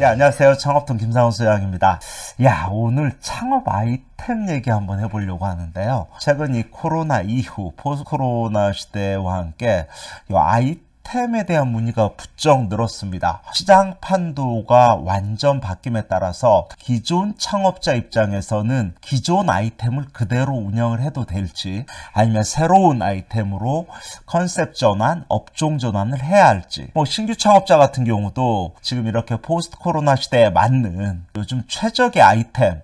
예, 안녕하세요. 창업통 김상훈 소장입니다. 야, 오늘 창업 아이템 얘기 한번 해보려고 하는데요. 최근 이 코로나 이후, post 코로나 시대와 함께 이 아이템 템에 대한 문의가 부쩍 늘었습니다. 시장 판도가 완전 바뀜에 따라서 기존 창업자 입장에서는 기존 아이템을 그대로 운영을 해도 될지 아니면 새로운 아이템으로 컨셉 전환, 업종 전환을 해야 할지 뭐 신규 창업자 같은 경우도 지금 이렇게 post 코로나 시대에 맞는 요즘 최적의 아이템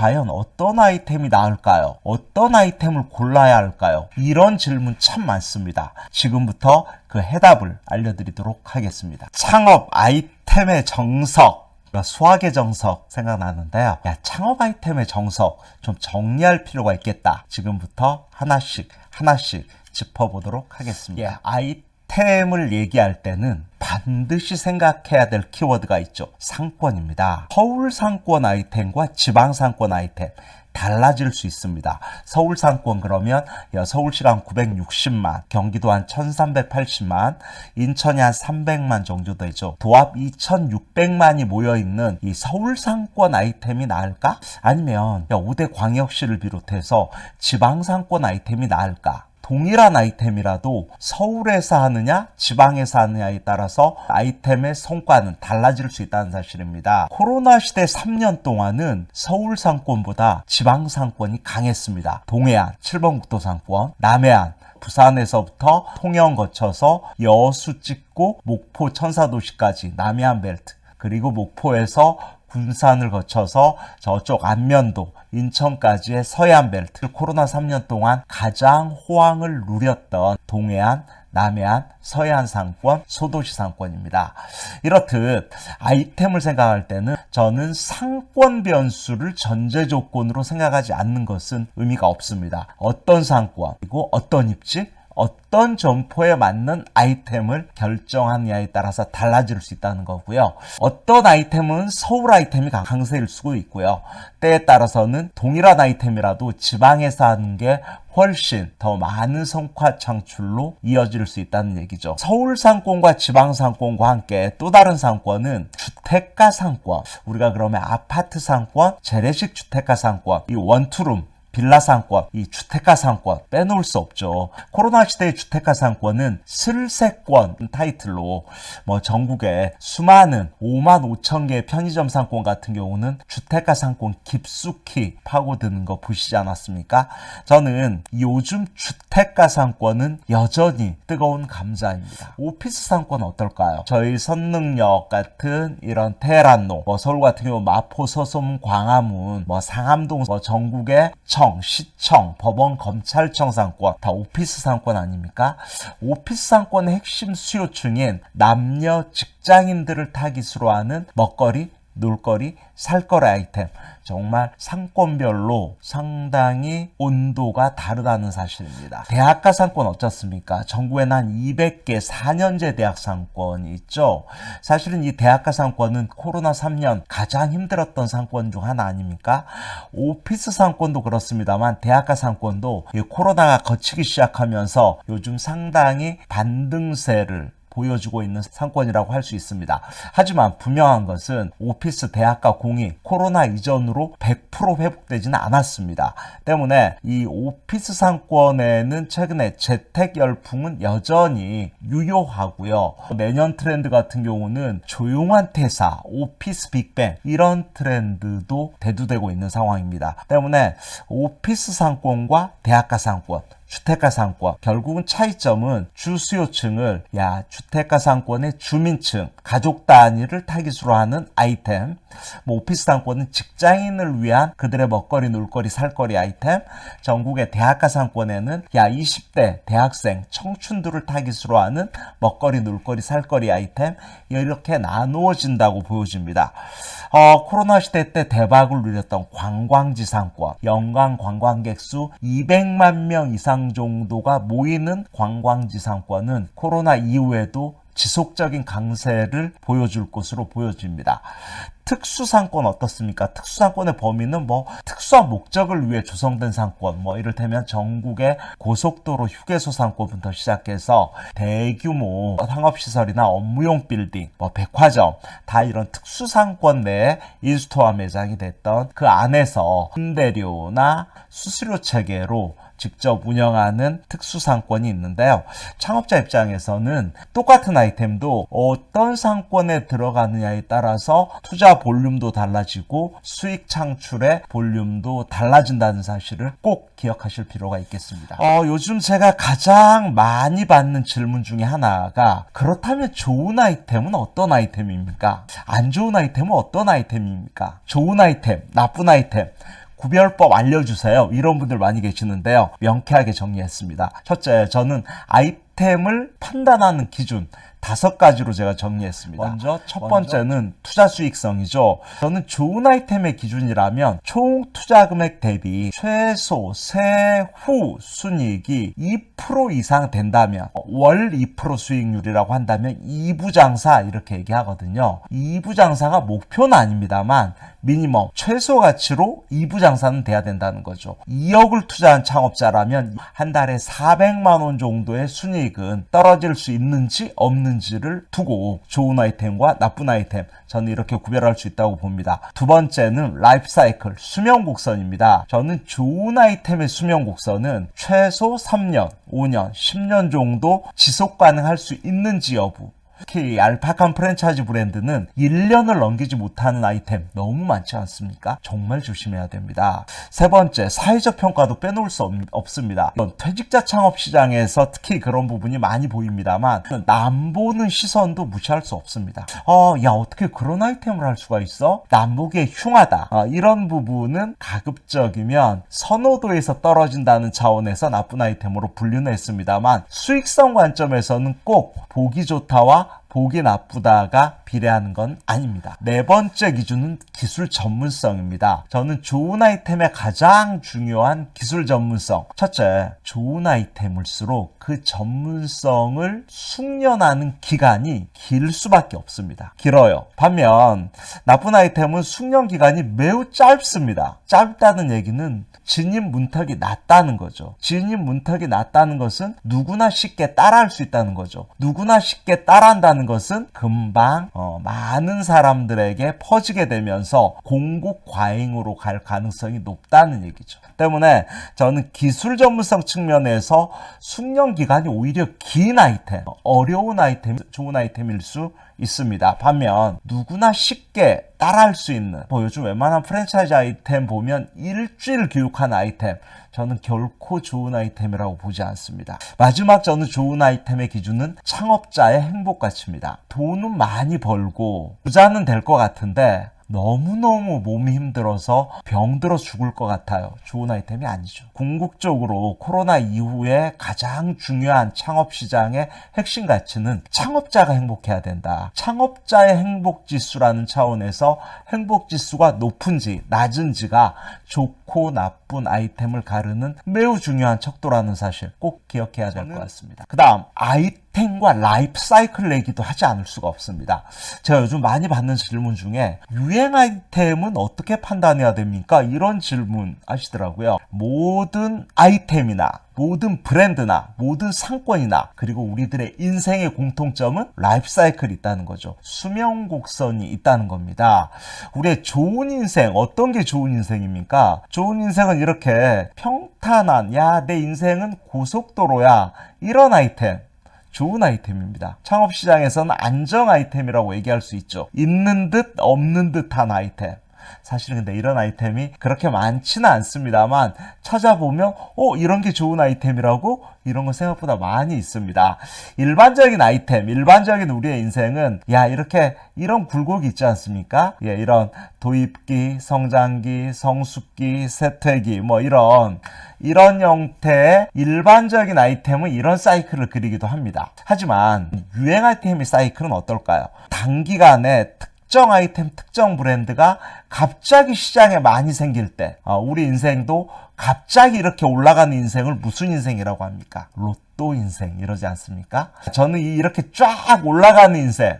과연 어떤 아이템이 나을까요? 어떤 아이템을 골라야 할까요? 이런 질문 참 많습니다. 지금부터 그 해답을 알려드리도록 하겠습니다. 창업 아이템의 정석 수학의 정석 생각나는데요. 야, 창업 아이템의 정석 좀 정리할 필요가 있겠다. 지금부터 하나씩 하나씩 짚어보도록 하겠습니다. 예, 아이 템을 얘기할 때는 반드시 생각해야 될 키워드가 있죠. 상권입니다. 서울 상권 아이템과 지방 상권 아이템 달라질 수 있습니다. 서울 상권 그러면 서울시가 한 960만, 경기도 한 1380만, 인천이 한 300만 정도 되죠. 도합 2600만이 모여있는 이 서울 상권 아이템이 나을까? 아니면 5대 광역시를 비롯해서 지방 상권 아이템이 나을까? 동일한 아이템이라도 서울에서 하느냐 지방에서 하느냐에 따라서 아이템의 성과는 달라질 수 있다는 사실입니다. 코로나 시대 3년 동안은 서울 상권보다 지방 상권이 강했습니다. 동해안 7번 국도 상권, 남해안 부산에서부터 통영 거쳐서 여수 찍고 목포 천사도시까지 남해안 벨트 그리고 목포에서 군산을 거쳐서 저쪽 안면도 인천까지의 서해안 벨트 코로나 3년 동안 가장 호황을 누렸던 동해안 남해안, 서해안 상권, 소도시 상권입니다. 이렇듯 아이템을 생각할 때는 저는 상권 변수를 전제 조건으로 생각하지 않는 것은 의미가 없습니다. 어떤 상권, 그리고 어떤 입지, 어떤 점포에 맞는 아이템을 결정하느냐에 따라서 달라질 수 있다는 거고요. 어떤 아이템은 서울 아이템이 강세일 수도 있고요. 때에 따라서는 동일한 아이템이라도 지방에서 하는 게 훨씬 더 많은 성과 창출로 이어질 수 있다는 얘기죠. 서울 상권과 지방 상권과 함께 또 다른 상권은 주택가 상권. 우리가 그러면 아파트 상권, 재래식 주택가 상권, 이 원투룸 빌라 상권, 이 주택가 상권 빼놓을 수 없죠. 코로나 시대의 주택가 상권은 슬세권 타이틀로 뭐 전국에 수많은 5만 5천 개의 편의점 상권 같은 경우는 주택가 상권 깊숙이 파고드는 거 보시지 않았습니까? 저는 요즘 주택가 상권은 여전히 뜨거운 감자입니다. 오피스 상권 어떨까요? 저희 선능역 같은 이런 테란노, 뭐 서울 같은 경우 마포, 서솜, 광화문, 뭐 상암동, 뭐 전국 의 청, 시청, 법원, 검찰청 상권 다 오피스 상권 아닙니까? 오피스 상권의 핵심 수요층인 남녀 직장인들을 타깃으로 하는 먹거리, 놀거리, 살거리 아이템 정말 상권별로 상당히 온도가 다르다는 사실입니다. 대학가 상권 어떻습니까? 전국에는 한 200개 4년제 대학 상권이 있죠. 사실은 이 대학가 상권은 코로나 3년 가장 힘들었던 상권 중 하나 아닙니까? 오피스 상권도 그렇습니다만 대학가 상권도 코로나가 거치기 시작하면서 요즘 상당히 반등세를 보여주고 있는 상권이라고 할 수 있습니다. 하지만 분명한 것은 오피스 대학가 공이 코로나 이전으로 100% 회복되지는 않았습니다. 때문에 이 오피스 상권에는 최근에 재택 열풍은 여전히 유효하고요. 내년 트렌드 같은 경우는 조용한 퇴사, 오피스 빅뱅 이런 트렌드도 대두되고 있는 상황입니다. 때문에 오피스 상권과 대학가 상권 주택가 상권. 결국은 차이점은 주수요층을 야 주택가 상권의 주민층 가족 단위를 타깃으로 하는 아이템 뭐 오피스 상권은 직장인을 위한 그들의 먹거리 놀거리 살거리 아이템. 전국의 대학가 상권에는 야 20대 대학생 청춘들을 타깃으로 하는 먹거리 놀거리 살거리 아이템 이렇게 나누어진다고 보여집니다. 어, 코로나 시대 때 대박을 누렸던 관광지 상권. 연간 관광객 수 200만 명 이상 정도가 모이는 관광지 상권은 코로나 이후에도 지속적인 강세를 보여줄 것으로 보여집니다. 특수상권 어떻습니까? 특수상권의 범위는 뭐 특수한 목적을 위해 조성된 상권, 뭐 이를테면 전국의 고속도로 휴게소 상권부터 시작해서 대규모 상업시설이나 업무용 빌딩, 뭐 백화점 다 이런 특수상권 내에 in-store 매장이 됐던 그 안에서 임대료나 수수료 체계로 직접 운영하는 특수상권이 있는데요. 창업자 입장에서는 똑같은 아이템도 어떤 상권에 들어가느냐에 따라서 투자 볼륨도 달라지고 수익 창출의 볼륨도 달라진다는 사실을 꼭 기억하실 필요가 있겠습니다. 어, 요즘 제가 가장 많이 받는 질문 중에 하나가 그렇다면 좋은 아이템은 어떤 아이템입니까? 안 좋은 아이템은 어떤 아이템입니까? 좋은 아이템, 나쁜 아이템. 구별법 알려주세요. 이런 분들 많이 계시는데요. 명쾌하게 정리했습니다. 첫째, 저는 아이템을 판단하는 기준, 다섯 가지로 제가 정리했습니다. 먼저 첫 번째는 투자 수익성이죠. 저는 좋은 아이템의 기준이라면 총 투자 금액 대비 최소 세후 순이익이 2% 이상 된다면 월 2% 수익률이라고 한다면 2부 장사 이렇게 얘기하거든요. 2부 장사가 목표는 아닙니다만 minimum 최소 가치로 2부 장사는 돼야 된다는 거죠. 2억을 투자한 창업자라면 한 달에 400만 원 정도의 순이익은 떨어질 수 있는지 없 는지를 두고 좋은 아이템과 나쁜 아이템 저는 이렇게 구별할 수 있다고 봅니다. 두 번째는 라이프 사이클 수명 곡선입니다. 저는 좋은 아이템의 수명 곡선은 최소 3년, 5년, 10년 정도 지속 가능할 수 있는지 여부 특히 알파칸 프랜차이즈 브랜드는 1년을 넘기지 못하는 아이템 너무 많지 않습니까? 정말 조심해야 됩니다. 세 번째, 사회적 평가도 빼놓을 수 없, 습니다 퇴직자 창업 시장에서 특히 그런 부분이 많이 보입니다만 남 보는 시선도 무시할 수 없습니다. 어, 야 어떻게 그런 아이템을 할 수가 있어? 남보기에 흉하다. 어, 이런 부분은 가급적이면 선호도에서 떨어진다는 차원에서 나쁜 아이템으로 분류는 했습니다만 수익성 관점에서는 꼭 보기 좋다와 보기 나쁘다가 비례하는 건 아닙니다. 네 번째 기준은 기술 전문성입니다. 저는 좋은 아이템의 가장 중요한 기술 전문성. 첫째, 좋은 아이템일수록 그 전문성을 숙련하는 기간이 길 수밖에 없습니다. 길어요. 반면 나쁜 아이템은 숙련 기간이 매우 짧습니다. 짧다는 얘기는 진입 문턱이 낮다는 거죠. 진입 문턱이 낮다는 것은 누구나 쉽게 따라할 수 있다는 거죠. 누구나 쉽게 따라한다는 것은 금방 어, 많은 사람들에게 퍼지게 되면서 공급 과잉으로 갈 가능성이 높다는 얘기죠. 때문에 저는 기술 전문성 측면에서 숙련 기간이 오히려 긴 아이템, 어려운 아이템, 좋은 아이템일 수 있습니다. 반면 누구나 쉽게 따라할 수 있는 뭐 요즘 웬만한 프랜차이즈 아이템 보면 일주일 교육한 아이템 저는 결코 좋은 아이템이라고 보지 않습니다. 마지막 저는 좋은 아이템의 기준은 창업자의 행복 가치입니다. 돈은 많이 벌고 부자는 될 것 같은데 너무너무 몸이 힘들어서 병들어 죽을 것 같아요. 좋은 아이템이 아니죠. 궁극적으로 코로나 이후에 가장 중요한 창업 시장의 핵심 가치는 창업자가 행복해야 된다. 창업자의 행복 지수라는 차원에서 행복 지수가 높은지 낮은지가 좋고 나 쁜 아이템을 가르는 매우 중요한 척도라는 사실 꼭 기억해야 될 것 같습니다. 그 다음 아이템 템과 라이프 사이클 얘기도 하지 않을 수가 없습니다. 제가 요즘 많이 받는 질문 중에 유행 아이템은 어떻게 판단해야 됩니까? 이런 질문 하시더라고요. 모든 아이템이나 모든 브랜드나 모든 상권이나 그리고 우리들의 인생의 공통점은 라이프 사이클이 있다는 거죠. 수명 곡선이 있다는 겁니다. 우리의 좋은 인생 어떤 게 좋은 인생입니까? 좋은 인생은 이렇게 평탄한 야 내 인생은 고속도로야 이런 아이템 좋은 아이템입니다. 창업시장에서는 안정 아이템이라고 얘기할 수 있죠. 있는 듯 없는 듯한 아이템. 사실 근데 이런 아이템이 그렇게 많지는 않습니다만 찾아보면 어 이런 게 좋은 아이템이라고 이런 거 생각보다 많이 있습니다. 일반적인 아이템, 일반적인 우리의 인생은 야 이렇게 이런 굴곡이 있지 않습니까? 예, 이런 도입기, 성장기, 성숙기, 세퇴기 뭐 이런 이런 형태의 일반적인 아이템은 이런 사이클을 그리기도 합니다. 하지만 유행 아이템의 사이클은 어떨까요? 단기간에 특 정 아이템, 특정 브랜드가 갑자기 시장에 많이 생길 때 어, 우리 인생도 갑자기 이렇게 올라가는 인생을 무슨 인생이라고 합니까? 로또 인생 이러지 않습니까? 저는 이 이렇게 쫙 올라가는 인생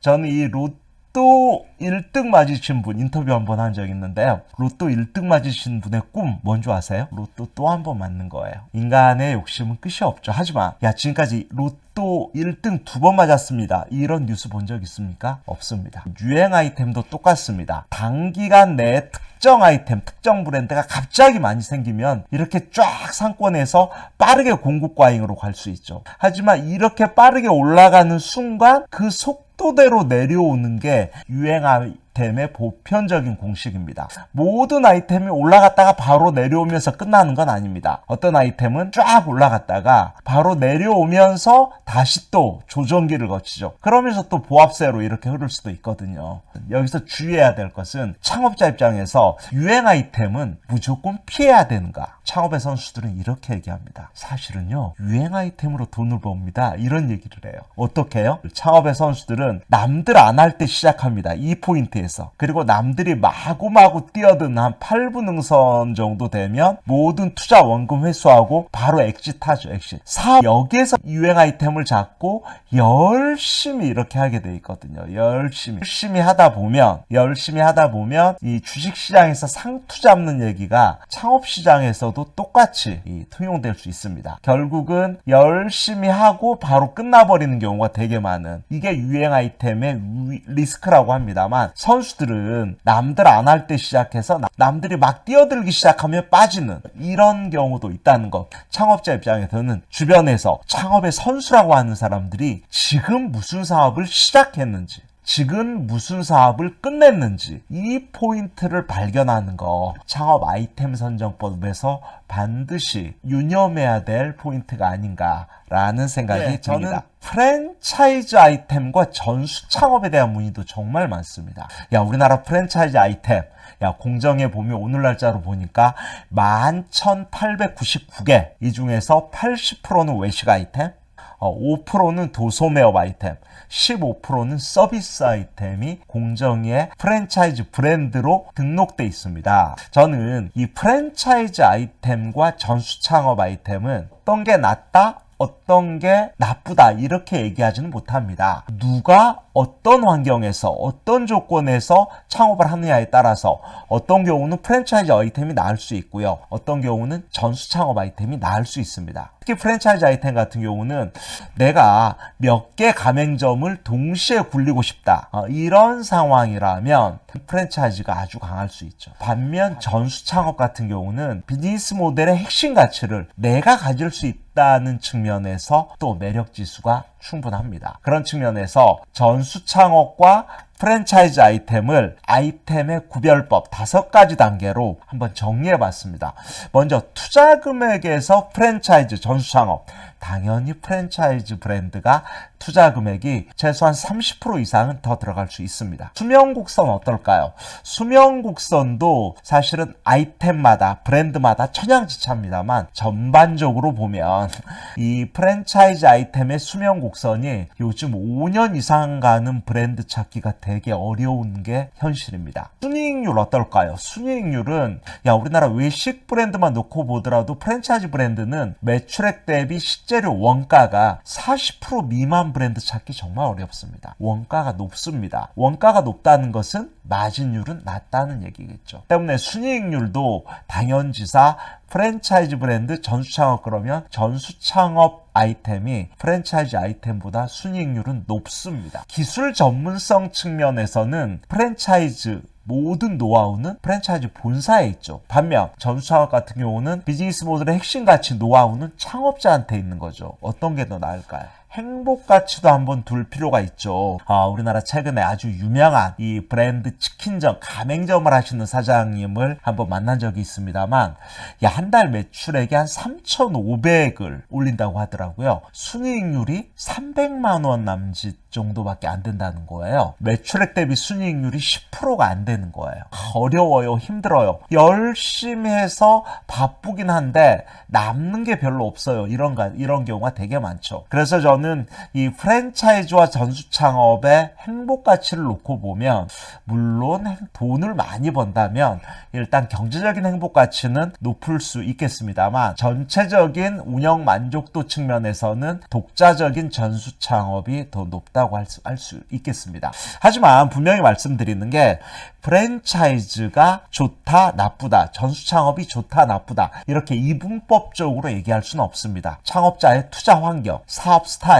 저는 이 로또 1등 맞으신 분 인터뷰 한 번 한적 있는데요. 로또 1등 맞으신 분의 꿈 뭔지 아세요? 로또 또 한 번 맞는 거예요. 인간의 욕심은 끝이 없죠. 하지만 야 지금까지 로또 1등 두 번 맞았습니다. 이런 뉴스 본 적 있습니까? 없습니다. 유행 아이템도 똑같습니다. 단기간 내에 특정 아이템, 특정 브랜드가 갑자기 많이 생기면 이렇게 쫙 상권에서 빠르게 공급 과잉으로 갈 수 있죠. 하지만 이렇게 빠르게 올라가는 순간 그 속도대로 내려오는 게 유행 아이템의 보편적인 공식입니다. 모든 아이템이 올라갔다가 바로 내려오면서 끝나는 건 아닙니다. 어떤 아이템은 쫙 올라갔다가 바로 내려오면서 다시 또 조정기를 거치죠. 그러면서 또 보합세로 이렇게 흐를 수도 있거든요. 여기서 주의해야 될 것은 창업자 입장에서 유행 아이템은 무조건 피해야 되는가? 창업의 선수들은 이렇게 얘기합니다. 사실은요, 유행 아이템으로 돈을 법니다. 이런 얘기를 해요. 어떻게 해요? 창업의 선수들은 남들 안 할 때 시작합니다. 이 포인트에 서. 그리고 남들이 마구마구 뛰어든 한 8분 응선 정도 되면 모든 투자 원금 회수하고 바로 엑짓하죠, 엑짓. 사 여기에서 유행 아이템을 잡고 열심히 이렇게 하게 돼 있거든요. 열심히. 열심히 하다 보면, 열심히 하다 보면 이 주식시장에서 상투 잡는 얘기가 창업시장에서도 똑같이 이 통용될 수 있습니다. 결국은 열심히 하고 바로 끝나버리는 경우가 되게 많은 이게 유행 아이템의 위- 리스크라고 합니다만 선수들은 남들 안 할 때 시작해서 나- 남들이 막 뛰어들기 시작하면 빠지는 이런 경우도 있다는 것. 창업자 입장에서는 주변에서 창업의 선수라고 하는 사람들이 지금 무슨 사업을 시작했는지 지금 무슨 사업을 끝냈는지 이 포인트를 발견하는 거 창업 아이템 선정법에서 반드시 유념해야 될 포인트가 아닌가라는 생각이 네, 듭니다. 저는 프랜차이즈 아이템과 전수 창업에 대한 문의도 정말 많습니다. 야 우리나라 프랜차이즈 아이템 야 공정에 보면 오늘 날짜로 보니까 11,899개 이 중에서 80%는 외식 아이템 어, 5%는 도소매업 아이템, 15%는 서비스 아이템이 공정위의 프랜차이즈 브랜드로 등록돼 있습니다. 저는 이 프랜차이즈 아이템과 전수 창업 아이템은 어떤 게 낫다? 어떤 게 나쁘다 이렇게 얘기하지는 못합니다. 누가 어떤 환경에서 어떤 조건에서 창업을 하느냐에 따라서 어떤 경우는 프랜차이즈 아이템이 나을 수 있고요. 어떤 경우는 전수 창업 아이템이 나을 수 있습니다. 특히 프랜차이즈 아이템 같은 경우는 내가 몇 개 가맹점을 동시에 굴리고 싶다. 어, 이런 상황이라면 프랜차이즈가 아주 강할 수 있죠. 반면 전수 창업 같은 경우는 비즈니스 모델의 핵심 가치를 내가 가질 수 있다 는 측면에서 또 매력 지수가 충분합니다. 그런 측면에서 전수 창업과 프랜차이즈 아이템을 아이템의 구별법 다섯 가지 단계로 한번 정리해 봤습니다. 먼저 투자 금액에서 프랜차이즈 전수 창업. 당연히 프랜차이즈 브랜드가 투자 금액이 최소한 30% 이상은 더 들어갈 수 있습니다. 수명곡선 어떨까요? 수명곡선도 사실은 아이템마다 브랜드마다 천양지차입니다만 전반적으로 보면 이 프랜차이즈 아이템의 수명곡선이 요즘 5년 이상 가는 브랜드 찾기가 되게 어려운 게 현실입니다. 순이익률 어떨까요? 순이익률은 야 우리나라 외식 브랜드만 놓고 보더라도 프랜차이즈 브랜드는 매출액 대비 식재료 원가가 40% 미만 브랜드 찾기 정말 어렵습니다. 원가가 높습니다. 원가가 높다는 것은 마진율은 낮다는 얘기겠죠. 때문에 순이익률도 당연지사 프랜차이즈 브랜드 전수창업 그러면 전수창업 아이템이 프랜차이즈 아이템보다 순이익률은 높습니다. 기술 전문성 측면에서는 프랜차이즈 모든 노하우는 프랜차이즈 본사에 있죠. 반면 전수창업 같은 경우는 비즈니스 모델의 핵심 가치 노하우는 창업자한테 있는 거죠. 어떤 게 더 나을까요? 행복 가치도 한번 둘 필요가 있죠. 아, 우리나라 최근에 아주 유명한 이 브랜드 치킨점 가맹점을 하시는 사장님을 한번 만난 적이 있습니다만, 야, 한 달 매출액이 한 3,500을 올린다고 하더라고요. 순이익률이 300만 원 남짓 정도밖에 안 된다는 거예요. 매출액 대비 순이익률이 10%가 안 되는 거예요. 어려워요, 힘들어요. 열심히 해서 바쁘긴 한데 남는 게 별로 없어요. 이런 가- 이런 경우가 되게 많죠. 그래서 저는 저는 이 프랜차이즈와 전수 창업의 행복 가치를 놓고 보면 물론 행- 돈을 많이 번다면 일단 경제적인 행복 가치는 높을 수 있겠습니다만 전체적인 운영 만족도 측면에서는 독자적인 전수 창업이 더 높다고 할 수 있겠습니다. 하지만 분명히 말씀드리는 게 프랜차이즈가 좋다 나쁘다 전수 창업이 좋다 나쁘다 이렇게 이분법적으로 얘기할 수는 없습니다. 창업자의 투자 환경, 사업 스타일,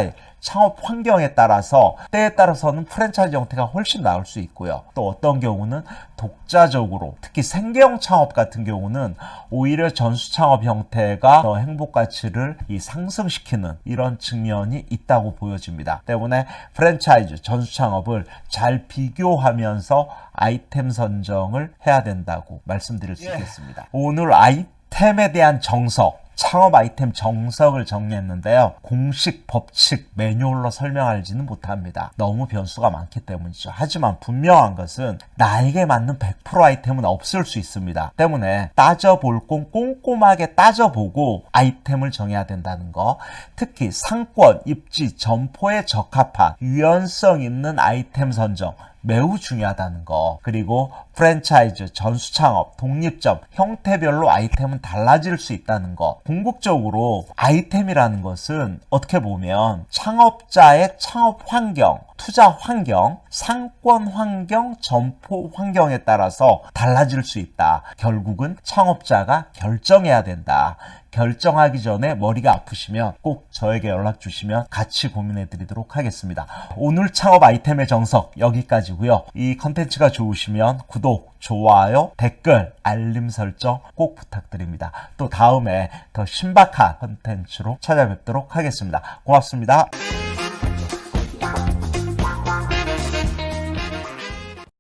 창업 환경에 따라서 때에 따라서는 프랜차이즈 형태가 훨씬 나을 수 있고요. 또 어떤 경우는 독자적으로 특히 생계형 창업 같은 경우는 오히려 전수 창업 형태가 더 행복 가치를 이 상승시키는 이런 측면이 있다고 보여집니다. 때문에 프랜차이즈 전수 창업을 잘 비교하면서 아이템 선정을 해야 된다고 말씀드릴 수 있겠습니다. 오늘 아이템에 대한 정석 창업 아이템 정석을 정리했는데요. 공식, 법칙, 매뉴얼로 설명하지는 못합니다. 너무 변수가 많기 때문이죠. 하지만 분명한 것은 나에게 맞는 100% 아이템은 없을 수 있습니다. 때문에 따져볼 건 꼼꼼하게 따져보고 아이템을 정해야 된다는 거. 특히 상권, 입지, 점포에 적합한 유연성 있는 아이템 선정. 매우 중요하다는 거. 그리고 프랜차이즈, 전수 창업, 독립점, 형태별로 아이템은 달라질 수 있다는 거. 궁극적으로 아이템이라는 것은 어떻게 보면 창업자의 창업 환경, 투자 환경, 상권 환경, 점포 환경에 따라서 달라질 수 있다. 결국은 창업자가 결정해야 된다. 결정하기 전에 머리가 아프시면 꼭 저에게 연락 주시면 같이 고민해 드리도록 하겠습니다. 오늘 창업 아이템의 정석 여기까지고요. 이 컨텐츠가 좋으시면 구독, 좋아요, 댓글, 알림 설정 꼭 부탁드립니다. 또 다음에 더 신박한 컨텐츠로 찾아뵙도록 하겠습니다. 고맙습니다.